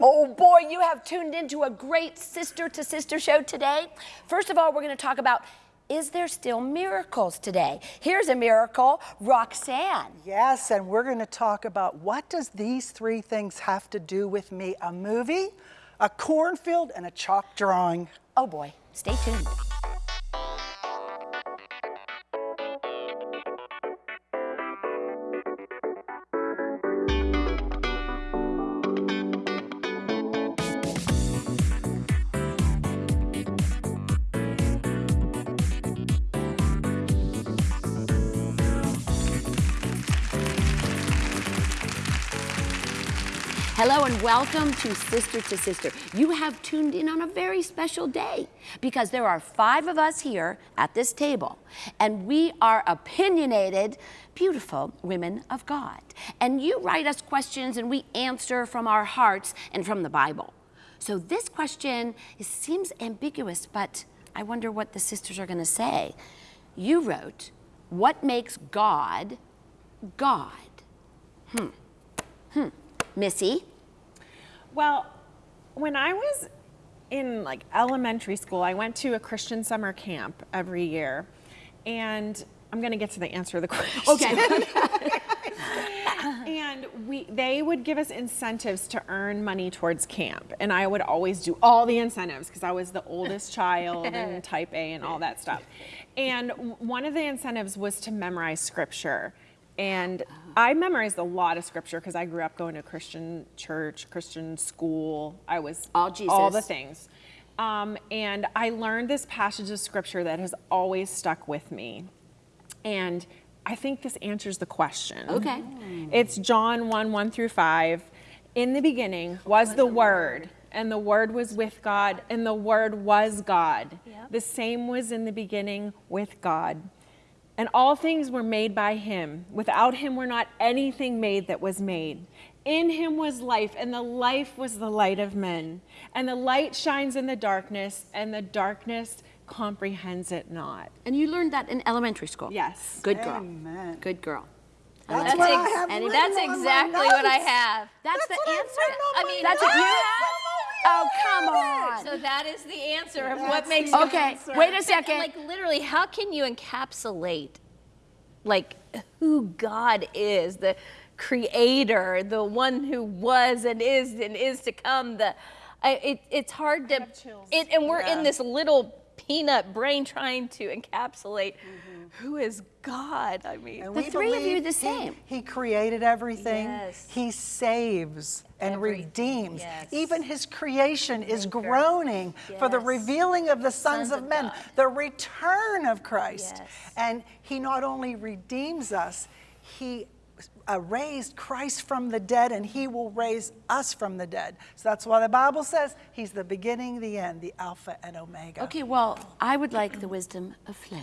Oh boy, you have tuned into a great sister to sister show today. First of all, we're going to talk about is there still miracles today? Here's a miracle, Roxanne. Yes, and we're going to talk about what does these three things have to do with me? A movie, a cornfield, and a chalk drawing. Oh boy, stay tuned. Hello and welcome to Sister to Sister. You have tuned in on a very special day because there are five of us here at this table and we are opinionated, beautiful women of God. And you write us questions and we answer from our hearts and from the Bible. So this question seems ambiguous, but I wonder what the sisters are going to say. You wrote, What makes God God? Hmm. Hmm. Missy? Well, when I was in like elementary school, I went to a Christian summer camp every year. And I'm going to get to the answer of the question. Okay. and we they would give us incentives to earn money towards camp and i would always do all the incentives because i was the oldest child and type a and all that stuff and one of the incentives was to memorize scripture and I memorized a lot of scripture because I grew up going to Christian church, Christian school. I was all Jesus, all the things. Um, and I learned this passage of scripture that has always stuck with me. And I think this answers the question. Okay. It's John 1 1 through 5. In the beginning was the Word, and the Word was with God, and the Word was God. Yep. The same was in the beginning with God. And all things were made by him. Without him were not anything made that was made. In him was life, and the life was the light of men. And the light shines in the darkness, and the darkness comprehends it not. And you learned that in elementary school? Yes. Good girl. Amen. Good girl. That's That's, what ex- I have and written that's on my exactly what I have. That's, That's the what I've answer? on I my mean, That's what you have? Oh, come on. So that is the answer of That's what makes the Okay, answer. wait a second. like literally, how can you encapsulate like who God is, the creator, the one who was and is and is to come, the I, it, it's hard to have it, and we're Yeah. in this little peanut brain trying to encapsulate Mm-hmm. Who is God. I mean, And The we three of you believe the same. He, created everything. Yes. He saves and Every- redeems. yes. Even his creation is groaning for the revealing of the sons, Sons of, of men, God. the return of Christ. Yes. And he not only redeems us, he uh, raised Christ from the dead and he will raise us from the dead. So that's why the Bible says he's the beginning, the end, the Alpha and Omega. Okay, well, I would like the wisdom of Flo.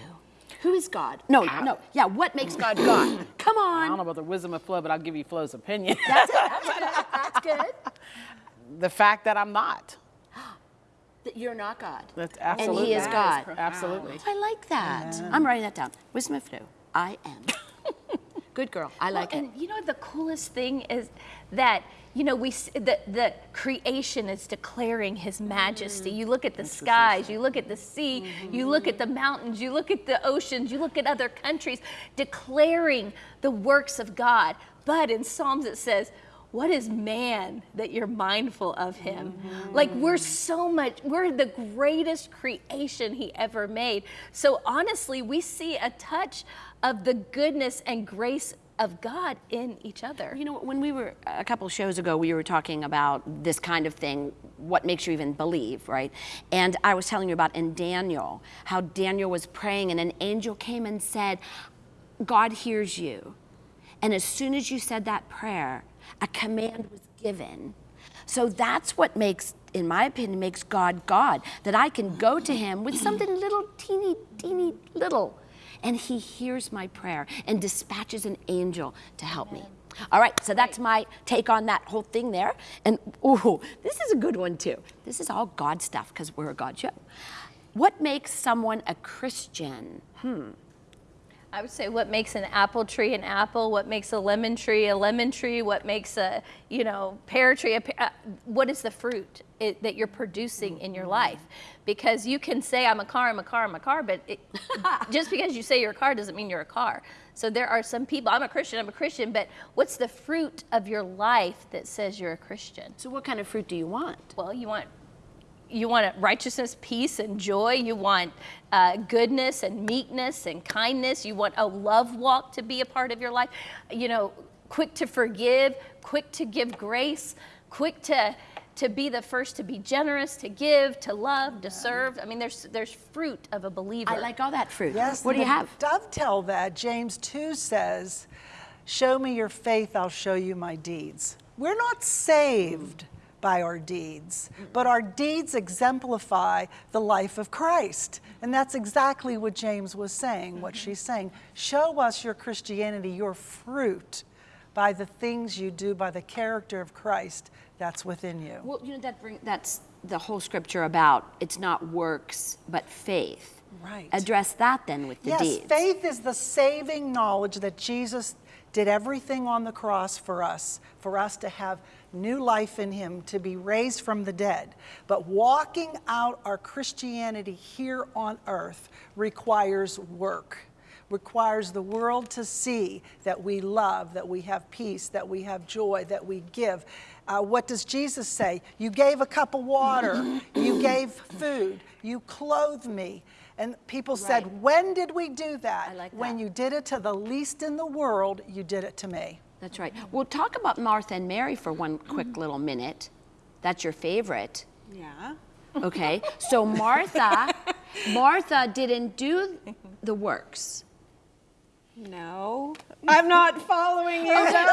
Who is God? No, no. Yeah, what makes God God? Come on. I don't know about the wisdom of Flo, but I'll give you Flo's opinion. That's it. That's good. That's good. the fact that I'm not. That you're not God. That's And he is God. Absolutely. I like that. I'm writing that down. Wisdom of Flo. I am. Good girl. I like well, it. and you know the coolest thing is that you know we s- the the creation is declaring His majesty. Mm. You look at the skies, you look at the sea, Mm-hmm. you look at the mountains, you look at the oceans, you look at other countries, declaring the works of God. But in Psalms it says. What is man that you're mindful of him? Mm-hmm. Like we're so much, we're the greatest creation he ever made. So honestly, we see a touch of the goodness and grace of God in each other. You know, when we were a couple shows ago, we were talking about this kind of thing, what makes you even believe, right? And I was telling you about in Daniel, how Daniel was praying and an angel came and said, God hears you. And as soon as you said that prayer, a command was given. So that's what makes, in my opinion, makes God God. That I can go to Him with something little, teeny, teeny little, and He hears my prayer and dispatches an angel to help me. All right, so that's my take on that whole thing there. And ooh, this is a good one too. This is all God stuff because we're a God show. What makes someone a Christian? Hmm. I would say what makes an apple tree an apple, what makes a lemon tree a lemon tree, what makes a you know pear tree a pear, uh, what is the fruit it, that you're producing in your life? Because you can say I'm a car, I'm a car, I'm a car, but it, just because you say you're a car doesn't mean you're a car. So there are some people. I'm a Christian. I'm a Christian, but what's the fruit of your life that says you're a Christian? So what kind of fruit do you want? Well, you want you want righteousness, peace, and joy. You want uh, goodness and meekness and kindness. You want a love walk to be a part of your life. You know, quick to forgive, quick to give grace, quick to to be the first to be generous, to give, to love, to serve. I mean, there's there's fruit of a believer. I like all that fruit. Yes. What do you and to have? Dovetail that. James 2 says, Show me your faith, I'll show you my deeds. We're not saved by our deeds, but our deeds exemplify the life of Christ. And that's exactly what James was saying, what she's saying. Show us your Christianity, your fruit, by the things you do, by the character of Christ that's within you. Well, you know that bring, that's the whole scripture about it's not works but faith. Right. Address that then with the yes, deeds. faith is the saving knowledge that Jesus did everything on the cross for us, for us to have new life in Him, to be raised from the dead. But walking out our Christianity here on earth requires work, requires the world to see that we love, that we have peace, that we have joy, that we give. Uh, what does Jesus say? You gave a cup of water, you gave food, you clothed me. And people Right. said, When did we do that? Like When you did it to the least in the world, you did it to me. That's right. Well, talk about Martha and Mary for one quick mm-hmm. little minute. That's your favorite. Yeah. Okay. So Martha, Martha didn't do the works. No. I'm not following you. okay.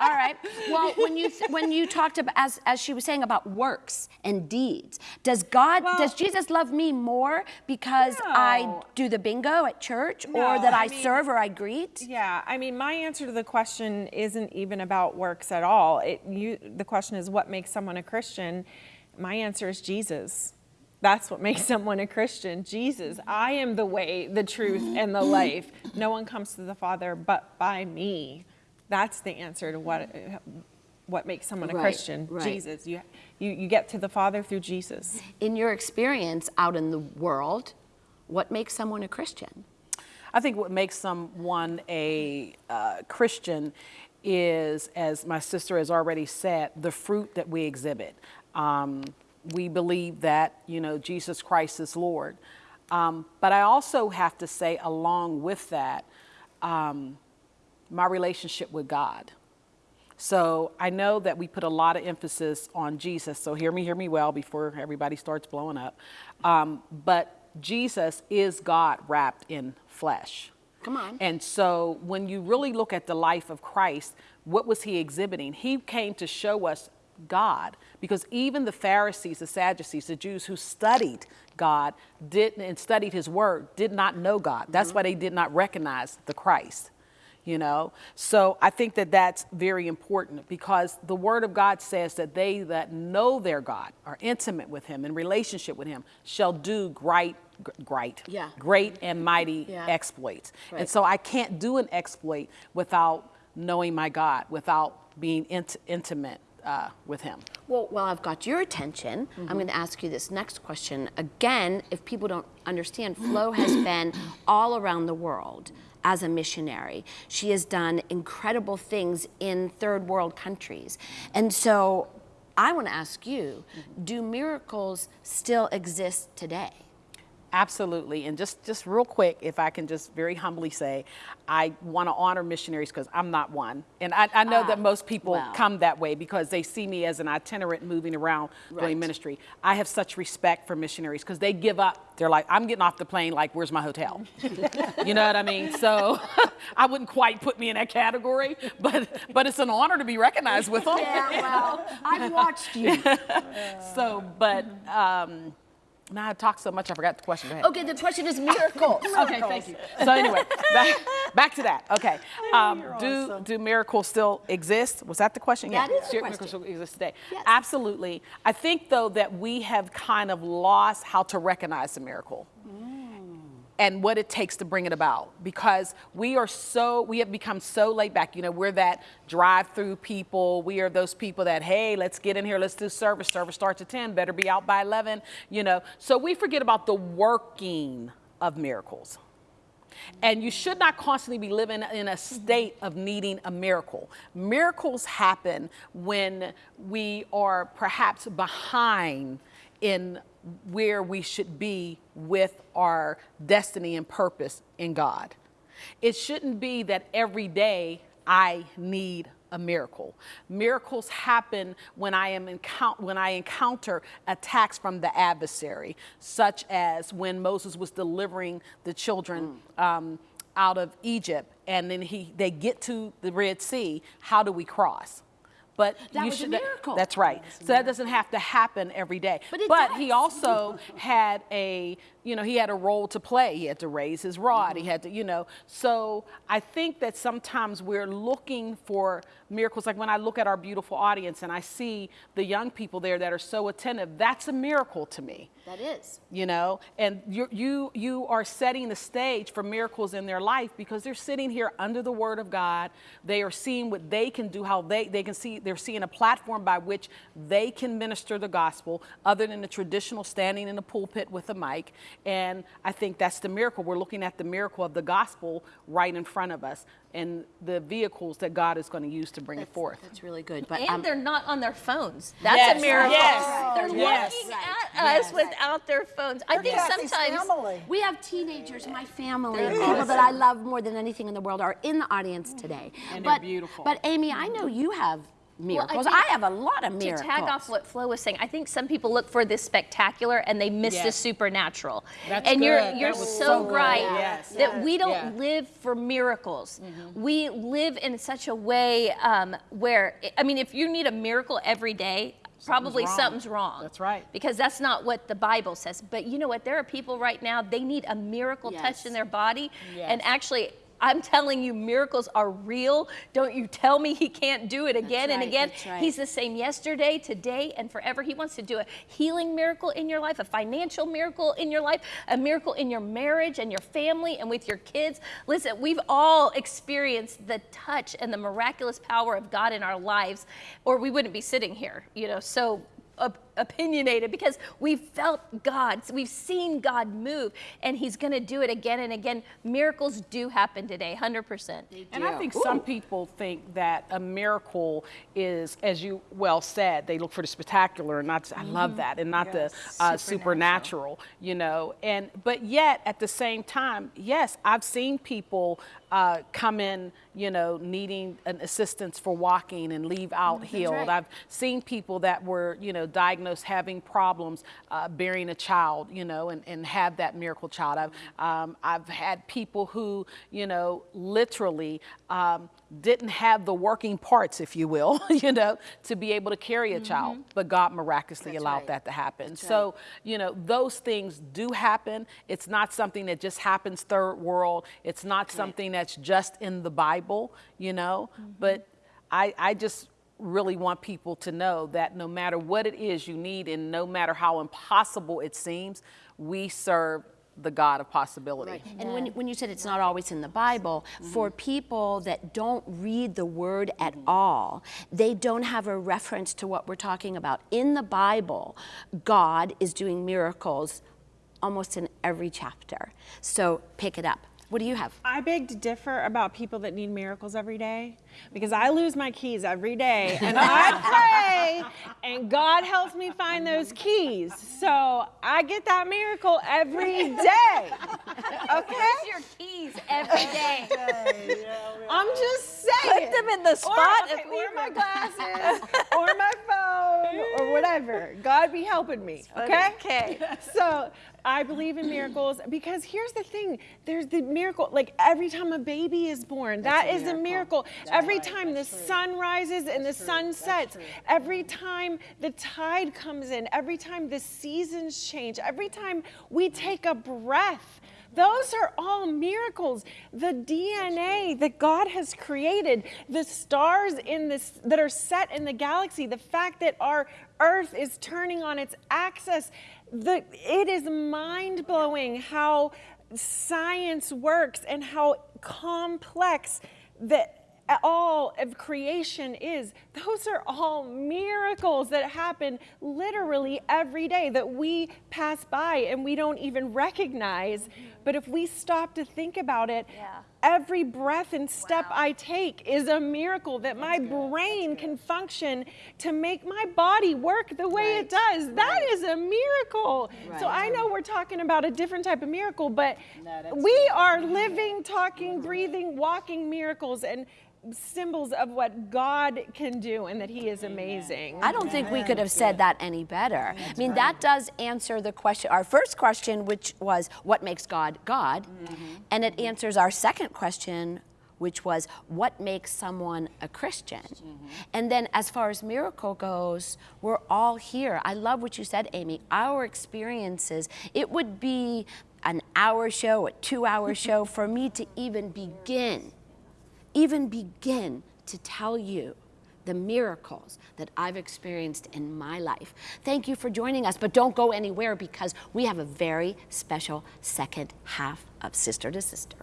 All right. Well, when you when you talked about as as she was saying about works and deeds, does God Well- does Jesus love me more because I do the bingo at church or that I, I mean- serve or I greet? Yeah, I mean, my answer to the question isn't even about works at all. It, you, the question is, what makes someone a Christian? My answer is Jesus. That's what makes someone a Christian. Jesus. I am the way, the truth, and the life. No one comes to the Father but by me. That's the answer to what what makes someone a Right, Christian. right. Jesus. You, you you get to the Father through Jesus. In your experience out in the world, what makes someone a Christian? I think what makes someone a uh, Christian is, as my sister has already said, the fruit that we exhibit. Um, we believe that, you know, Jesus Christ is Lord. Um, but I also have to say, along with that, um, my relationship with God. So I know that we put a lot of emphasis on Jesus. So hear me, hear me well before everybody starts blowing up. Um, but Jesus is God wrapped in flesh. Come on. And so when you really look at the life of Christ, what was he exhibiting? He came to show us God because even the Pharisees, the Sadducees, the Jews who studied God didn't, and studied his word did not know God. That's mm-hmm. why they did not recognize the Christ you know so i think that that's very important because the word of god says that they that know their god are intimate with him in relationship with him shall do great great Yeah. great and mighty Yeah. exploits Right. and so i can't do an exploit without knowing my god without being int- intimate uh, with him Well, while I've got your attention. I'm going to ask you this next question. Again, if people don't understand, Flo has been all around the world as a missionary. She has done incredible things in third world countries. And so I want to ask you do miracles still exist today? Absolutely. And just, just real quick, if I can just very humbly say, I want to honor missionaries because I'm not one. And I, I know that most people well. come that way because they see me as an itinerant moving around Right. doing ministry. I have such respect for missionaries because they give up. They're like, I'm getting off the plane, like, where's my hotel? you know what I mean? So I wouldn't quite put me in that category, but, but it's an honor to be recognized with them. Yeah, well, I've watched you. So, but um, now I talked so much, I forgot the question. Go ahead. Okay, the question is miracles. Okay, thank you. So anyway, back, back to that. Okay, um, do do miracles still exist? Was that the question? That is the question. Miracles still exist today? Yes. Absolutely. I think though that we have kind of lost how to recognize the miracle. And what it takes to bring it about. Because we are so we have become so laid back. You know we're that drive through people. We are those people that hey let's get in here let's do service. Service starts at 10 better be out by 11 you know. So we forget about the working of miracles. And you should not constantly be living in a state of needing a miracle. Miracles happen when we are perhaps behind in where we should be with our destiny and purpose in God. It shouldn't be that every day I need a miracle. Miracles happen when I am encou- when I encounter attacks from the adversary, such as when Moses was delivering the children um, out of Egypt, and then he they get to the Red Sea. How do we cross? But That you was a miracle. That's right. So that doesn't have to happen every day. But it he also had a, you know, he had a role to play. He had to raise his rod. Mm-hmm. He had to, you know. So I think that sometimes we're looking for miracles. Like when I look at our beautiful audience and I see the young people there that are so attentive, that's a miracle to me That is. you know and you you you are setting the stage for miracles in their life because they're sitting here under the word of god they are seeing what they can do how they they can see they're seeing a platform by which they can minister the gospel other than the traditional standing in the pulpit with a mic and i think that's the miracle we're looking at the miracle of the gospel right in front of us and the vehicles that god is going to use to bring it forth That's really good. But And um, they're not on their phones. That's Yes, a miracle. yes, They're yes. looking at us without their phones. I think Kathy's sometimes we have teenagers, my family, They're people awesome. that I love more than anything in the world are in the audience today. And they're but, beautiful. But Amy, I know you have miracles. think I, have a lot of miracles. to tag off what Flo was saying, I think some people look for this spectacular and they miss the supernatural. That's and you're you're That so, so right Yes. that we don't Yeah. live for miracles. Mm-hmm. We live in such a way um, where I mean, if you need a miracle every day. Probably wrong. something's wrong. That's right. Because that's not what the Bible says. But you know what? There are people right now, they need a miracle Yes. touched in their body. And actually, I'm telling you, miracles are real. Don't you tell me he can't do it again and again. right. He's the same yesterday, today, and forever. He wants to do a healing miracle in your life, a financial miracle in your life, a miracle in your marriage and your family and with your kids. Listen, we've all experienced the touch and the miraculous power of God in our lives, or we wouldn't be sitting here, you know. So op- opinionated because we've felt God, we've seen God move, and He's going to do it again and again. Miracles do happen today, 100%. And I think some people think that a miracle is, as you well said, they look for the spectacular and not, I love that, and not the uh, supernatural, you know. And but yet at the same time, yes, I've seen people uh, come in, you know, needing an assistance for walking and leave out healed. right. I've seen people that were, you know, diagnosed having problems uh, bearing a child, you know, and, and have that miracle child. I've, um, I've had people who, you know, literally um, didn't have the working parts, if you will, you know, to be able to carry a child, but God miraculously allowed right. that to happen. so, you know, those things do happen. It's not something that just happens third world. It's not something that's just in the Bible, you know, but I, I just really want people to know that no matter what it is you need and no matter how impossible it seems, we serve the God of possibility. Right. And when, when you said it's not always in the Bible, mm-hmm. for people that don't read the word at mm-hmm. all, they don't have a reference to what we're talking about. In the Bible, God is doing miracles almost in every chapter. So pick it up. What do you have? I beg to differ about people that need miracles every day because I lose my keys every day and I pray and God helps me find those keys. So I get that miracle every day. Okay? Where's your keys every day? I'm just saying. Put them in the Or, spot okay, of or my glasses or my phone or whatever. God be helping me. Okay? Okay. So I believe in miracles because here's the thing there's the miracle, like every time a baby is born, that is a miracle. Every time the sun rises and the sun sets, every time the tide comes in, every time the seasons change, every time we take a breath. Those are all miracles. The DNA that God has created, the stars in this that are set in the galaxy, the fact that our earth is turning on its axis, the, it is mind blowing how science works and how complex that all of creation is. Those are all miracles that happen literally every day that we pass by and we don't even recognize. But if we stop to think about it, Yeah. Every breath and step I take is a miracle that my brain can function to make my body work the way it does. That is a miracle. So I know we're talking about a different type of miracle, but we are living, talking, breathing, walking miracles and symbols of what God can do and that He is amazing. I don't think we could have said that any better. I mean, that does answer the question, our first question, which was, what makes God God? And it answers our second question, which was, what makes someone a Christian? Mm-hmm. And then, as far as miracle goes, we're all here. I love what you said, Amy. Our experiences, it would be an hour show, a two hour show for me to even begin even begin to tell you the miracles that I've experienced in my life. Thank you for joining us, but don't go anywhere because we have a very special second half of Sister to Sister.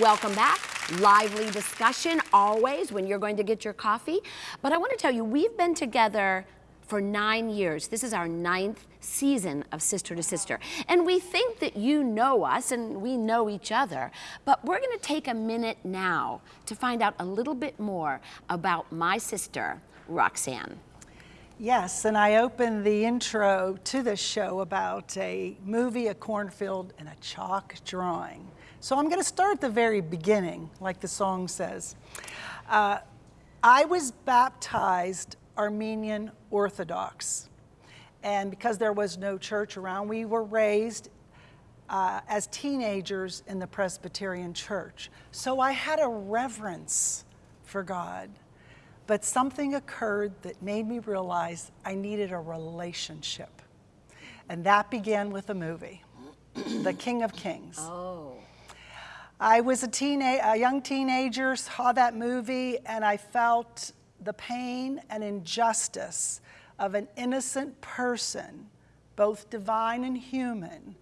Welcome back. Lively discussion always when you're going to get your coffee. But I want to tell you, we've been together for nine years. This is our ninth season of Sister to Sister. And we think that you know us and we know each other. But we're going to take a minute now to find out a little bit more about my sister, Roxanne. Yes, and I opened the intro to this show about a movie, a cornfield, and a chalk drawing. So I'm going to start at the very beginning, like the song says. Uh, I was baptized Armenian Orthodox. And because there was no church around, we were raised uh, as teenagers in the Presbyterian church. So I had a reverence for God. But something occurred that made me realize I needed a relationship. And that began with a movie, The King of Kings. Oh. I was a, teena- a young teenager, saw that movie, and I felt the pain and injustice of an innocent person, both divine and human,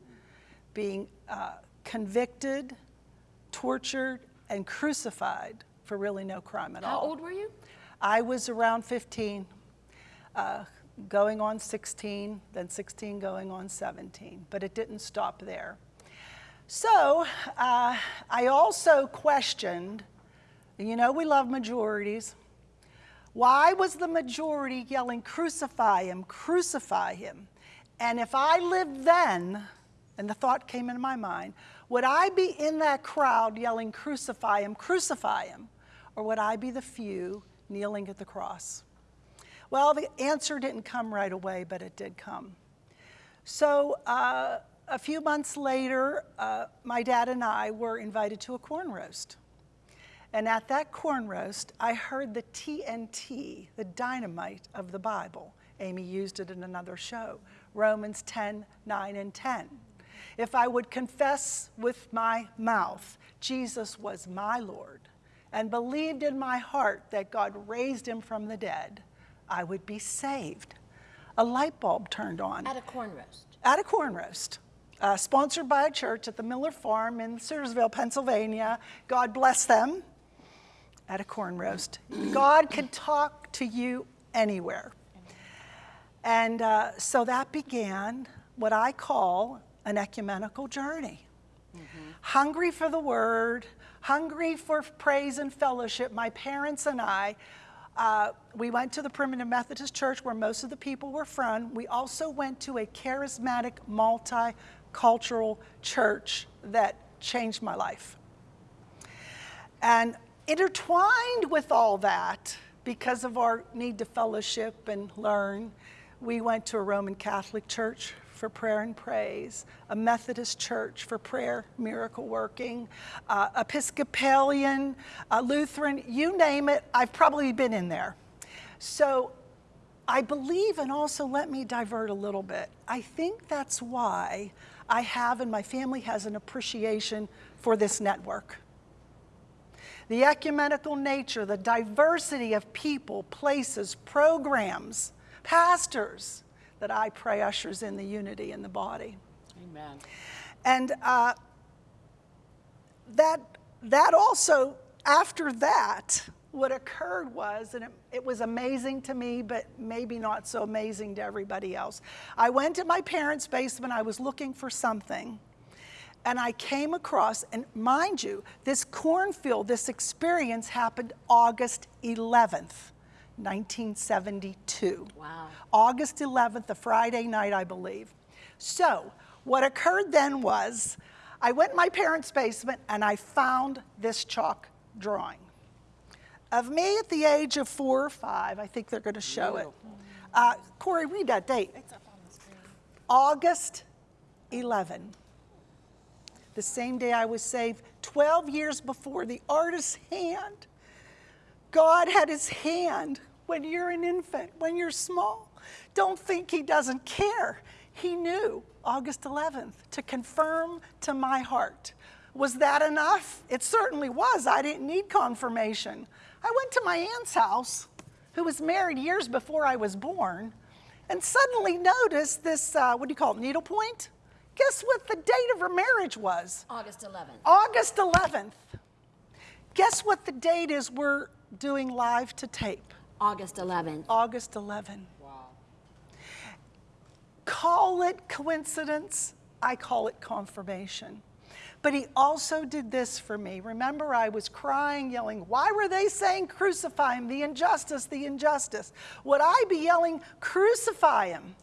being uh, convicted, tortured, and crucified for really no crime at How all. How old were you? I was around 15, uh, going on 16, then 16 going on 17, but it didn't stop there. So uh, I also questioned, you know, we love majorities. Why was the majority yelling, crucify him, crucify him? And if I lived then, and the thought came into my mind, would I be in that crowd yelling, crucify him, crucify him? Or would I be the few kneeling at the cross? Well, the answer didn't come right away, but it did come. So uh, a few months later, uh, my dad and I were invited to a corn roast. And at that corn roast, I heard the TNT, the dynamite of the Bible. Amy used it in another show, Romans 10, 9, and 10. If I would confess with my mouth Jesus was my Lord and believed in my heart that God raised him from the dead, I would be saved. A light bulb turned on At a corn roast. at a corn roast, uh, sponsored by a church at the Miller Farm in Searsville, Pennsylvania. God bless them. At a corn roast. God could talk to you anywhere. And uh, so that began what I call an ecumenical journey. Hungry for the word, hungry for praise and fellowship, my parents and I, uh, we went to the Primitive Methodist Church where most of the people were from. We also went to a charismatic, multicultural church that changed my life. And intertwined with all that, because of our need to fellowship and learn, we went to a Roman Catholic church for prayer and praise, a Methodist church for prayer, miracle working, uh, Episcopalian, uh, Lutheran, you name it, I've probably been in there. So I believe, and also let me divert a little bit, I think that's why I have and my family has an appreciation for this network. The ecumenical nature, the diversity of people, places, programs, pastors that I pray ushers in the unity in the body. Amen. And uh, that, that also, after that, what occurred was, and it, it, was amazing to me, but maybe not so amazing to everybody else. I went to my parents' basement, I was looking for something, and I came across, and mind you, this cornfield, this experience happened August 11th, 1972. Wow. August 11th, a Friday night, I believe. So, what occurred then was, I went in my parents' basement and I found this chalk drawing of me at the age of four or five. I think they're going to show it. Uh, Corey, read that date. It's up on the screen. August 11. The same day I was saved, 12 years before the artist's hand. God had his hand when you're an infant, when you're small. Don't think he doesn't care. He knew August 11th to confirm to my heart. Was that enough? It certainly was. I didn't need confirmation. I went to my aunt's house, who was married years before I was born, and suddenly noticed this, uh, what do you call it, needlepoint? Guess what the date of her marriage was? August 11th. August 11th. Guess what the date is we're doing live to tape? August 11th. August 11th. Wow. Call it coincidence. I call it confirmation. But he also did this for me. Remember, I was crying, yelling, Why were they saying crucify him? The injustice, the injustice. Would I be yelling, Crucify him?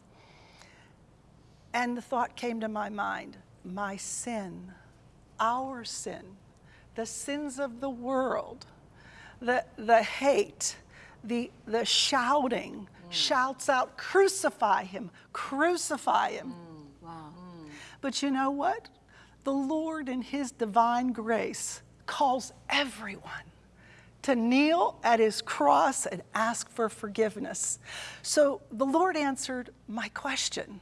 And the thought came to my mind my sin, our sin, the sins of the world, the, the hate, the, the shouting, mm. shouts out, Crucify him, crucify him. Mm. Wow. Mm. But you know what? the Lord in his divine grace calls everyone to kneel at his cross and ask for forgiveness. So the Lord answered my question.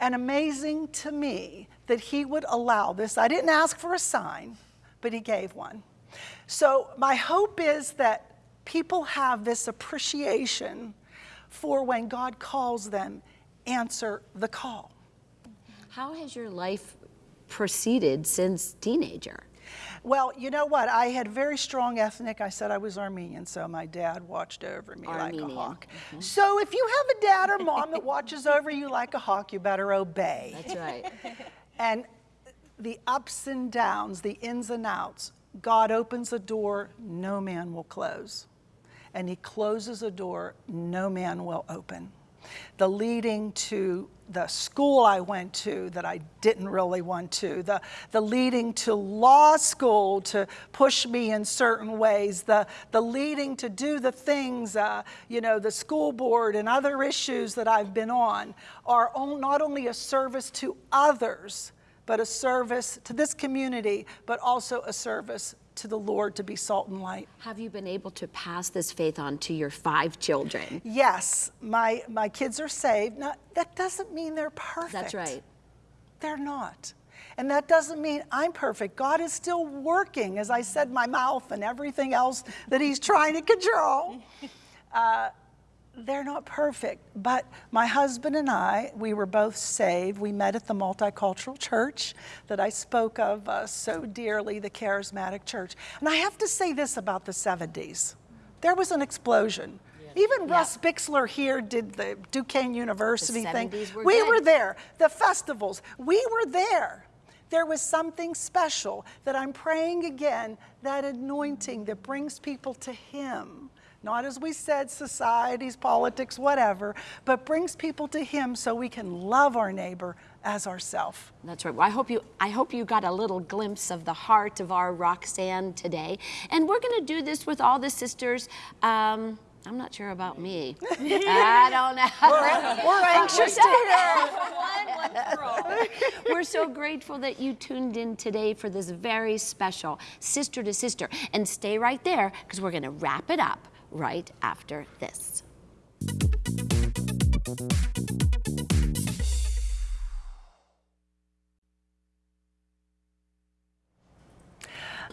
And amazing to me that he would allow this. I didn't ask for a sign, but he gave one. So my hope is that people have this appreciation for when God calls them, answer the call. How has your life proceeded since teenager? Well, you know what? I had very strong ethnic. I said I was Armenian, so my dad watched over me Armenian. like a hawk. Mm -hmm. So if you have a dad or mom that watches over you like a hawk, you better obey. That's right. and the ups and downs, the ins and outs, God opens a door no man will close. And he closes a door no man will open the leading to the school I went to that I didn't really want to, the, the leading to law school to push me in certain ways, the, the leading to do the things, uh, you know, the school board and other issues that I've been on are not only a service to others, but a service to this community, but also a service to the Lord to be salt and light. Have you been able to pass this faith on to your five children? Yes, my, my kids are saved. Now, that doesn't mean they're perfect. That's right. They're not. And that doesn't mean I'm perfect. God is still working, as I said, my mouth and everything else that He's trying to control. Uh, they're not perfect, but my husband and I, we were both saved. We met at the multicultural church that I spoke of uh, so dearly, the charismatic church. And I have to say this about the 70s there was an explosion. Even yeah. Russ Bixler here did the Duquesne University the thing. Were we good. were there. The festivals, we were there. There was something special that I'm praying again, that anointing that brings people to Him not as we said, societies, politics, whatever, but brings people to Him so we can love our neighbor as ourself. That's right. Well, I hope you I hope you got a little glimpse of the heart of our Roxanne today. And we're going to do this with all the sisters. Um, I'm not sure about me. I don't know. We're, we're anxious to hear. We're so grateful that you tuned in today for this very special Sister to Sister. And stay right there because we're going to wrap it up right after this.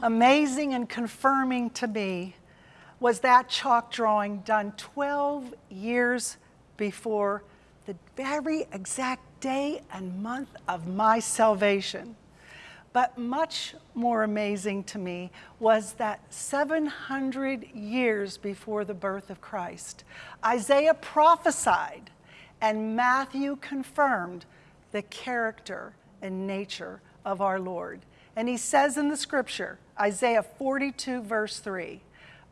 Amazing and confirming to me was that chalk drawing done 12 years before the very exact day and month of my salvation. But much more amazing to me was that 700 years before the birth of Christ, Isaiah prophesied and Matthew confirmed the character and nature of our Lord. And he says in the scripture, Isaiah 42, verse 3,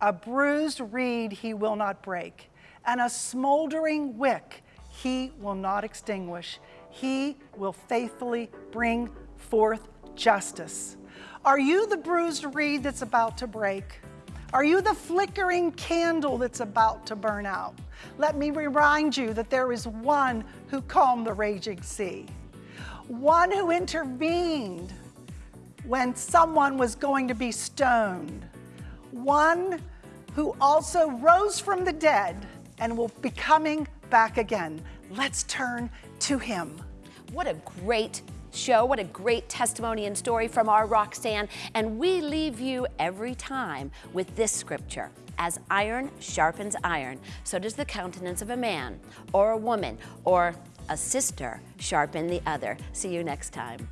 a bruised reed he will not break, and a smoldering wick he will not extinguish. He will faithfully bring forth justice. Are you the bruised reed that's about to break? Are you the flickering candle that's about to burn out? Let me remind you that there is one who calmed the raging sea, one who intervened when someone was going to be stoned, one who also rose from the dead and will be coming back again. Let's turn to him. What a great show. What a great testimony and story from our Roxanne. And we leave you every time with this scripture. As iron sharpens iron, so does the countenance of a man or a woman or a sister sharpen the other. See you next time.